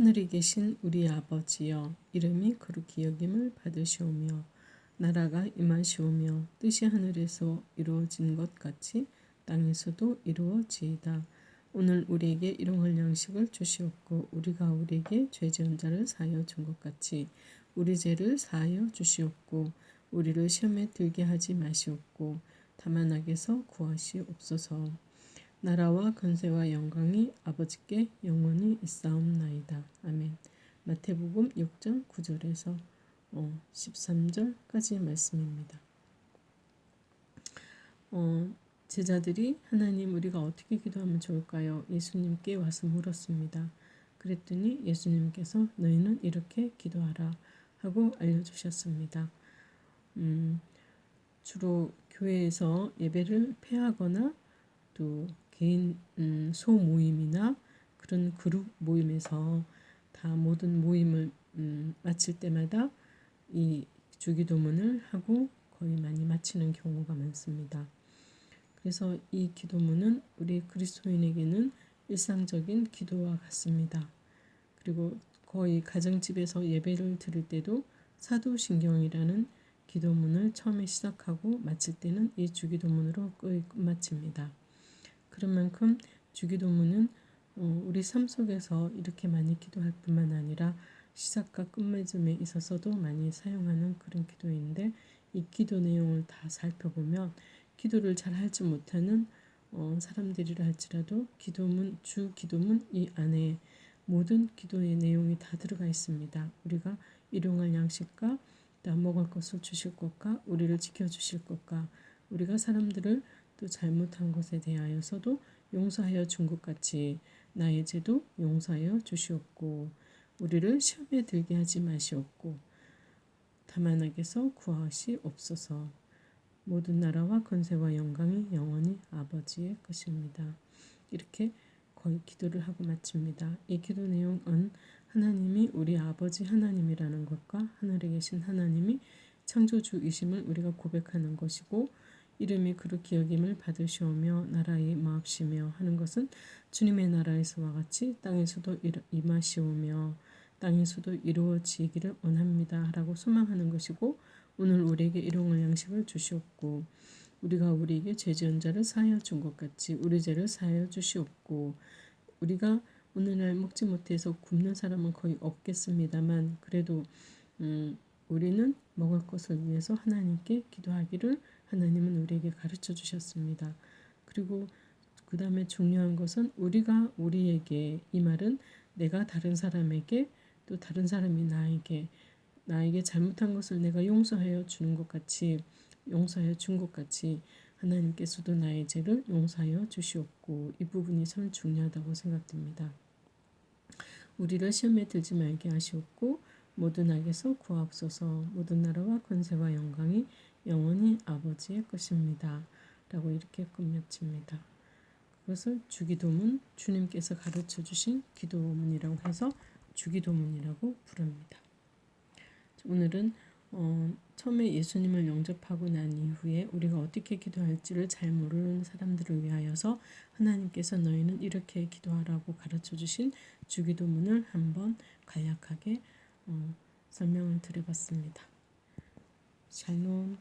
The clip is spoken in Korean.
하늘에 계신 우리 아버지여 이름이 거룩히 여김을 받으시오며 나라가 임하시오며 뜻이 하늘에서 이루어진 것 같이 땅에서도 이루어지이다. 오늘 우리에게 일용할 양식을 주시옵고 우리가 우리에게 죄 지은 자를 사하여 준 것 같이 우리 죄를 사하여 주시옵고 우리를 시험에 들게 하지 마시옵고 다만 악에서 구하시옵소서. 나라와 권세와 영광이 아버지께 영원히 있사옵나이다. 아멘. 마태복음 6장 9절에서 13절까지의 어, 말씀입니다. 어, 제자들이 하나님 우리가 어떻게 기도하면 좋을까요? 예수님께 와서 물었습니다. 그랬더니 예수님께서 너희는 이렇게 기도하라 하고 알려주셨습니다. 음, 주로 교회에서 예배를 폐하거나 또 개인 음, 소 모임이나 그런 그룹 모임에서 다 모든 모임을 음, 마칠 때마다 이 주기도문을 하고 거의 많이 마치는 경우가 많습니다. 그래서 이 기도문은 우리 그리스도인에게는 일상적인 기도와 같습니다. 그리고 거의 가정집에서 예배를 드릴 때도 사도신경이라는 기도문을 처음에 시작하고 마칠 때는 이 주기도문으로 끝마칩니다. 그런 만큼 주기도문은 어, 우리 삶 속에서 이렇게 많이 기도할 뿐만 아니라 시작과 끝맺음에 있어서도 많이 사용하는 그런 기도인데 이 기도 내용을 다 살펴보면 기도를 잘 하지 못하는 어, 사람들이라 할지라도 기도문 주 기도문 이 안에 모든 기도의 내용이 다 들어가 있습니다. 우리가 일용할 양식과 또 먹을 것을 주실 것과 우리를 지켜주실 것과 우리가 사람들을 또 잘못한 것에 대하여서도 용서하여 준 것 같이 나의 죄도 용서하여 주시옵고 우리를 시험에 들게 하지 마시옵고 다만 악에서 구하시옵소서 모든 나라와 권세와 영광이 영원히 아버지의 것입니다. 이렇게 거의 기도를 하고 마칩니다. 이 기도 내용은 하나님이 우리 아버지 하나님이라는 것과 하늘에 계신 하나님이 창조주이심을 우리가 고백하는 것이고 이름이 그렇게 여김을 받으시오며 나라에 마옵시며 하는 것은 주님의 나라에서와 같이 땅에서도 임하시오며 땅에서도 이루어지기를 원합니다. 라고 소망하는 것이고 오늘 우리에게 일용할 양식을 주시옵고 우리가 우리에게 죄 지은 자를 사하여 준 것 같이 우리 죄를 사하여 주시옵고 우리가 오늘날 먹지 못해서 굶는 사람은 거의 없겠습니다만 그래도 음, 우리는 먹을 것을 위해서 하나님께 기도하기를 하나님은 우리에게 가르쳐 주셨습니다. 그리고 그 다음에 중요한 것은 우리가 우리에게 이 말은 내가 다른 사람에게 또 다른 사람이 나에게 나에게 잘못한 것을 내가 용서하여 주는 것 같이 용서하여 준 것 같이 하나님께서도 나의 죄를 용서하여 주시옵고 이 부분이 참 중요하다고 생각됩니다. 우리를 시험에 들지 말게 하시옵고 모든 악에서 구하옵소서 모든 나라와 권세와 영광이 영원히 아버지의 것입니다. 라고 이렇게 끝맺습니다. 그것을 주기도문 주님께서 가르쳐 주신 기도문이라고 해서 주기도문이라고 부릅니다. 오늘은 어, 처음에 예수님을 영접하고 난 이후에 우리가 어떻게 기도할지를 잘 모르는 사람들을 위하여서 하나님께서 너희는 이렇게 기도하라고 가르쳐 주신 주기도문을 한번 간략하게 어, 설명을 드려봤습니다. 샬롬